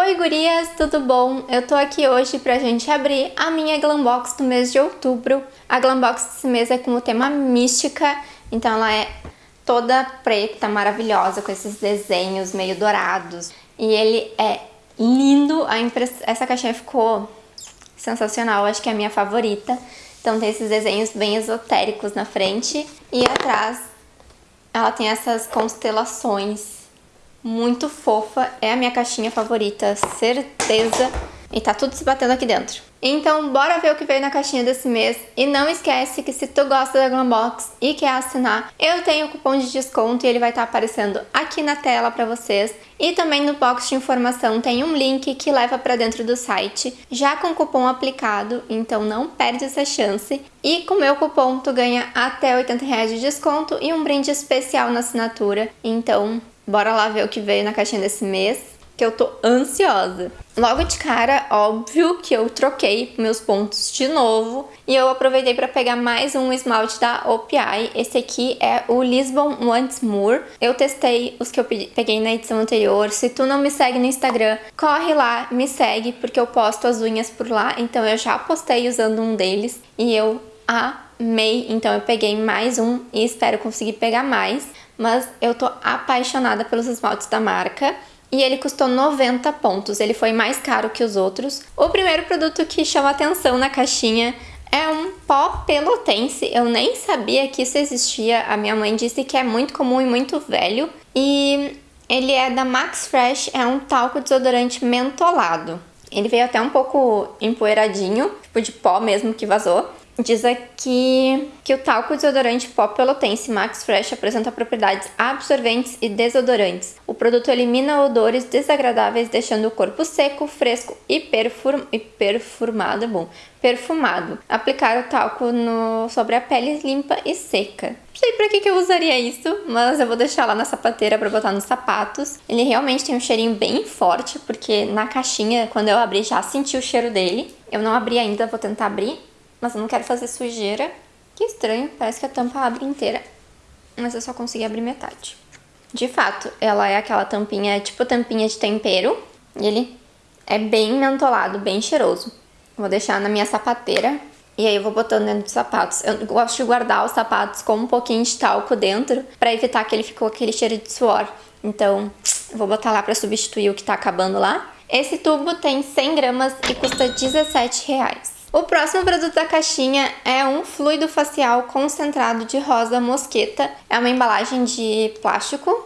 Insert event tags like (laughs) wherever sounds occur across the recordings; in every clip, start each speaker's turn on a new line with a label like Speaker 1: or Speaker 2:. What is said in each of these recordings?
Speaker 1: Oi gurias, tudo bom? Eu tô aqui hoje pra gente abrir a minha Glambox do mês de outubro. A Glambox desse mês é com o tema mística, então ela é toda preta, maravilhosa, com esses desenhos meio dourados. E ele é lindo, a impress... essa caixinha ficou sensacional, acho que é a minha favorita. Então tem esses desenhos bem esotéricos na frente e atrás ela tem essas constelações muito fofa, é a minha caixinha favorita, certeza. E tá tudo se batendo aqui dentro. Então bora ver o que veio na caixinha desse mês. E não esquece que se tu gosta da Glambox e quer assinar, eu tenho o cupom de desconto e ele vai estar tá aparecendo aqui na tela pra vocês. E também no box de informação tem um link que leva pra dentro do site, já com cupom aplicado, então não perde essa chance. E com meu cupom tu ganha até 80 reais de desconto e um brinde especial na assinatura. Então Bora lá ver o que veio na caixinha desse mês, que eu tô ansiosa. Logo de cara, óbvio que eu troquei meus pontos de novo e eu aproveitei para pegar mais um esmalte da OPI. Esse aqui é o Lisbon Once More. Eu testei os que eu peguei na edição anterior. Se tu não me segue no Instagram, corre lá, me segue, porque eu posto as unhas por lá. Então eu já postei usando um deles e eu amei. Então eu peguei mais um e espero conseguir pegar mais mas eu tô apaixonada pelos esmaltes da marca e ele custou 90 pontos, ele foi mais caro que os outros. O primeiro produto que chama atenção na caixinha é um pó pelotense, eu nem sabia que isso existia, a minha mãe disse que é muito comum e muito velho. E ele é da Max Fresh, é um talco desodorante mentolado. Ele veio até um pouco empoeiradinho, tipo de pó mesmo que vazou. Diz aqui que o talco desodorante pó pelotense Max Fresh apresenta propriedades absorventes e desodorantes. O produto elimina odores desagradáveis, deixando o corpo seco, fresco e, perfum, e perfumado, bom, perfumado. Aplicar o talco no, sobre a pele limpa e seca. Não sei pra que, que eu usaria isso, mas eu vou deixar lá na sapateira pra botar nos sapatos. Ele realmente tem um cheirinho bem forte, porque na caixinha, quando eu abri, já senti o cheiro dele. Eu não abri ainda, vou tentar abrir mas eu não quero fazer sujeira. Que estranho, parece que a tampa abre inteira, mas eu só consegui abrir metade. De fato, ela é aquela tampinha, tipo tampinha de tempero, e ele é bem mentolado, bem cheiroso. Vou deixar na minha sapateira e aí eu vou botando dentro dos sapatos. Eu gosto de guardar os sapatos com um pouquinho de talco dentro para evitar que ele ficou aquele cheiro de suor. Então, vou botar lá para substituir o que tá acabando lá. Esse tubo tem 100 gramas e custa 17 reais. O próximo produto da caixinha é um fluido facial concentrado de rosa mosqueta. É uma embalagem de plástico.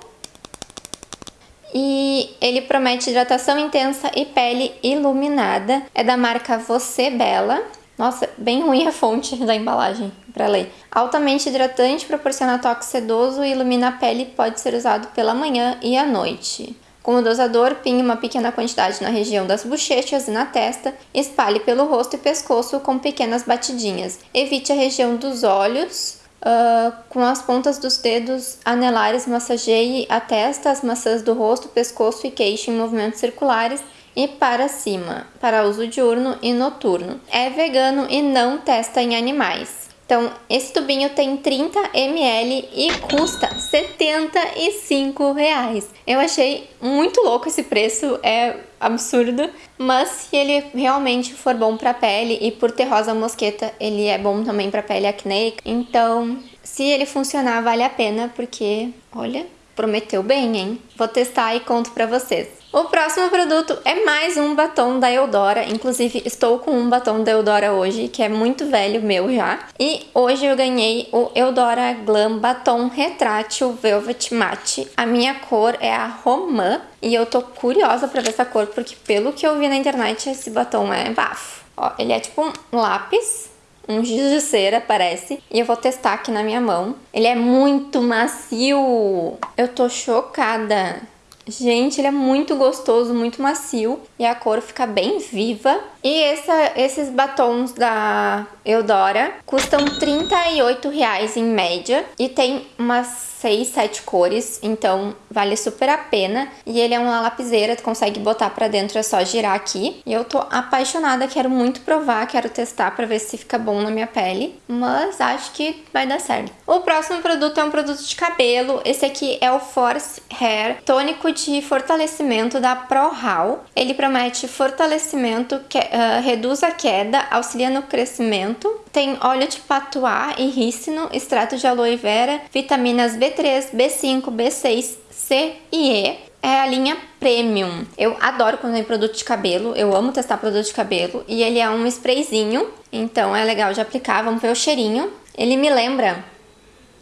Speaker 1: E ele promete hidratação intensa e pele iluminada. É da marca Você Bela. Nossa, bem ruim a fonte (laughs) da embalagem para ler. Altamente hidratante, proporciona toque sedoso e ilumina a pele pode ser usado pela manhã e à noite. Com o dosador, pinhe uma pequena quantidade na região das bochechas e na testa, espalhe pelo rosto e pescoço com pequenas batidinhas. Evite a região dos olhos, uh, com as pontas dos dedos anelares massageie a testa, as maçãs do rosto, pescoço e queixo em movimentos circulares e para cima, para uso diurno e noturno. É vegano e não testa em animais. Então, esse tubinho tem 30 ml e custa 75 reais. Eu achei muito louco esse preço, é absurdo, mas se ele realmente for bom para pele e por ter rosa mosqueta, ele é bom também para pele acneica. Então, se ele funcionar, vale a pena porque, olha, prometeu bem, hein? Vou testar e conto pra vocês. O próximo produto é mais um batom da Eudora, inclusive estou com um batom da Eudora hoje, que é muito velho meu já. E hoje eu ganhei o Eudora Glam Batom Retrátil Velvet Matte. A minha cor é a Romã e eu tô curiosa pra ver essa cor, porque pelo que eu vi na internet esse batom é bafo. Ó, ele é tipo um lápis, um giz de cera, parece. E eu vou testar aqui na minha mão. Ele é muito macio. Eu tô chocada. Gente, ele é muito gostoso, muito macio e a cor fica bem viva. E essa, esses batons da Eudora custam R$ 38,00 em média e tem umas 6, 7 cores, então vale super a pena. E ele é uma lapiseira, tu consegue botar pra dentro, é só girar aqui. E eu tô apaixonada, quero muito provar, quero testar pra ver se fica bom na minha pele. Mas acho que vai dar certo. O próximo produto é um produto de cabelo. Esse aqui é o Force Hair Tônico de Fortalecimento da ProHal. Ele promete fortalecimento, que, uh, reduz a queda, auxilia no crescimento. Tem óleo de patuá e rícino, extrato de aloe vera, vitaminas B3, B5, B6, C e E. É a linha Premium. Eu adoro quando tem produto de cabelo, eu amo testar produto de cabelo. E ele é um sprayzinho, então é legal de aplicar, vamos ver o cheirinho. Ele me lembra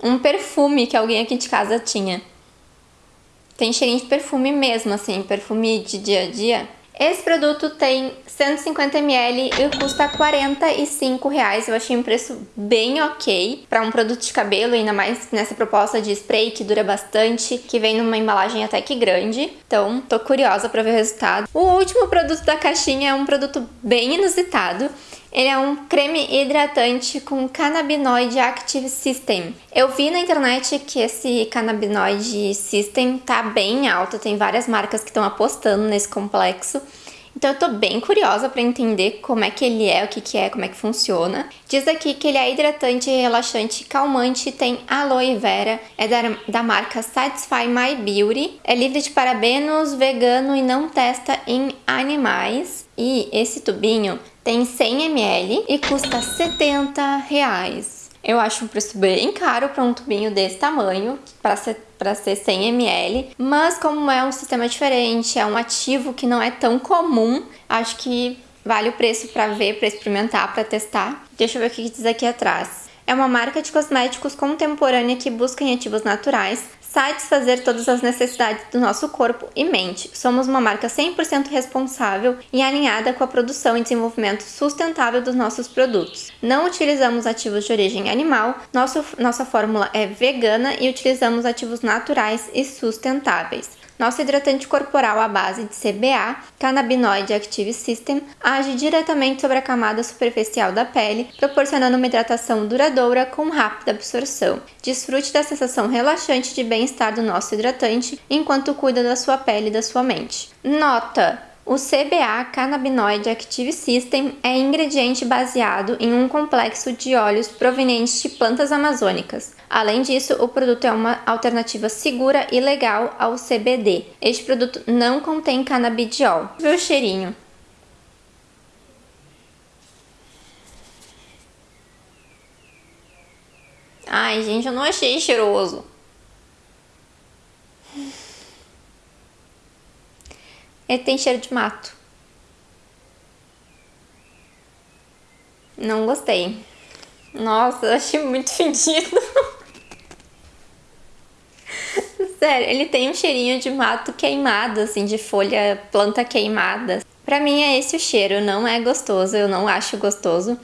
Speaker 1: um perfume que alguém aqui de casa tinha. Tem cheirinho de perfume mesmo, assim, perfume de dia a dia. Esse produto tem 150ml e custa 45 reais. Eu achei um preço bem ok para um produto de cabelo, ainda mais nessa proposta de spray que dura bastante, que vem numa embalagem até que grande. Então, tô curiosa para ver o resultado. O último produto da caixinha é um produto bem inusitado. Ele é um creme hidratante com Cannabinoid Active System. Eu vi na internet que esse Cannabinoid System tá bem alto, tem várias marcas que estão apostando nesse complexo. Então eu tô bem curiosa para entender como é que ele é, o que que é, como é que funciona. Diz aqui que ele é hidratante, relaxante, calmante, tem aloe vera, é da, da marca Satisfy My Beauty, é livre de parabenos, vegano e não testa em animais. E esse tubinho tem 100 ml e custa 70 reais. Eu acho um preço bem caro para um tubinho desse tamanho, para ser, pra ser 100 ml, mas como é um sistema diferente, é um ativo que não é tão comum, acho que vale o preço para ver, para experimentar, para testar. Deixa eu ver o que diz aqui atrás. É uma marca de cosméticos contemporânea que busca em ativos naturais, satisfazer todas as necessidades do nosso corpo e mente. Somos uma marca 100% responsável e alinhada com a produção e desenvolvimento sustentável dos nossos produtos. Não utilizamos ativos de origem animal, nosso, nossa fórmula é vegana e utilizamos ativos naturais e sustentáveis. Nosso hidratante corporal à base de CBA, Cannabinoid Active System, age diretamente sobre a camada superficial da pele, proporcionando uma hidratação duradoura com rápida absorção. Desfrute da sensação relaxante de bem-estar do nosso hidratante enquanto cuida da sua pele e da sua mente. Nota! O CBA Cannabinoid Active System é ingrediente baseado em um complexo de óleos provenientes de plantas amazônicas. Além disso, o produto é uma alternativa segura e legal ao CBD. Este produto não contém canabidiol. Vê o cheirinho. Ai, gente, eu não achei cheiroso. Ele tem cheiro de mato. Não gostei. Nossa, achei muito (laughs) fedido. Sério, ele tem um cheirinho de mato queimado, assim, de folha, planta queimada. Pra mim é esse o cheiro, não é gostoso, eu não acho gostoso.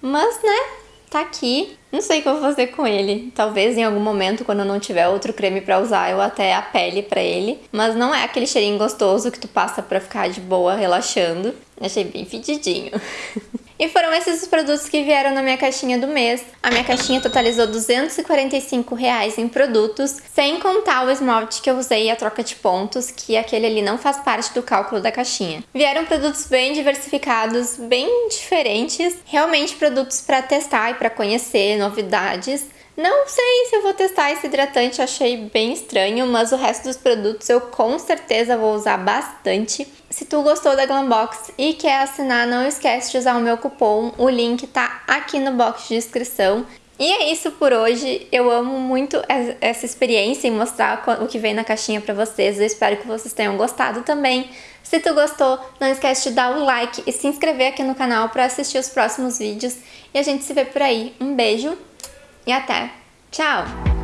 Speaker 1: Mas, né, tá aqui. Não sei o que eu vou fazer com ele. Talvez em algum momento, quando eu não tiver outro creme para usar, eu até apele para ele. Mas não é aquele cheirinho gostoso que tu passa pra ficar de boa, relaxando. Achei bem fedidinho. (laughs) E foram esses os produtos que vieram na minha caixinha do mês. A minha caixinha totalizou 245 reais em produtos, sem contar o esmalte que eu usei e a troca de pontos, que aquele ali não faz parte do cálculo da caixinha. Vieram produtos bem diversificados, bem diferentes, realmente produtos para testar e para conhecer novidades. Não sei se eu vou testar esse hidratante, achei bem estranho, mas o resto dos produtos eu com certeza vou usar bastante. Se tu gostou da Glambox e quer assinar, não esquece de usar o meu cupom, o link tá aqui no box de descrição. E é isso por hoje, eu amo muito essa experiência e mostrar o que vem na caixinha pra vocês, eu espero que vocês tenham gostado também. Se tu gostou, não esquece de dar o like e se inscrever aqui no canal para assistir os próximos vídeos e a gente se vê por aí. Um beijo! E até. Tchau!